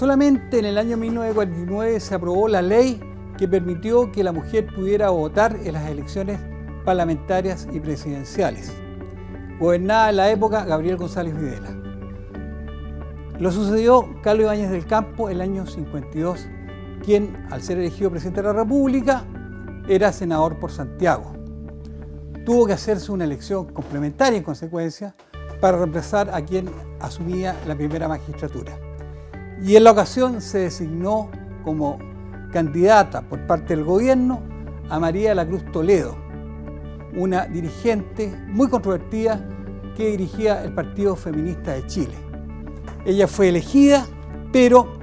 Solamente en el año 1949 se aprobó la ley que permitió que la mujer pudiera votar en las elecciones parlamentarias y presidenciales. Gobernaba en la época Gabriel González Videla. Lo sucedió Carlos Ibáñez del Campo el año 52, quien, al ser elegido presidente de la República, era senador por Santiago. Tuvo que hacerse una elección complementaria en consecuencia para reemplazar a quien asumía la primera magistratura y en la ocasión se designó como candidata por parte del gobierno a María la Cruz Toledo, una dirigente muy controvertida que dirigía el Partido Feminista de Chile. Ella fue elegida, pero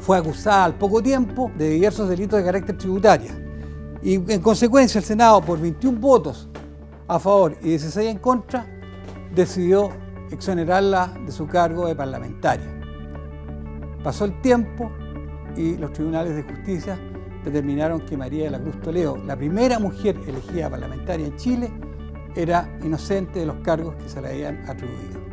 fue acusada al poco tiempo de diversos delitos de carácter tributario. Y en consecuencia el Senado, por 21 votos a favor y 16 en contra, decidió exonerarla de su cargo de parlamentaria. Pasó el tiempo y los tribunales de justicia determinaron que María de la Cruz Toledo, la primera mujer elegida parlamentaria en Chile, era inocente de los cargos que se le habían atribuido.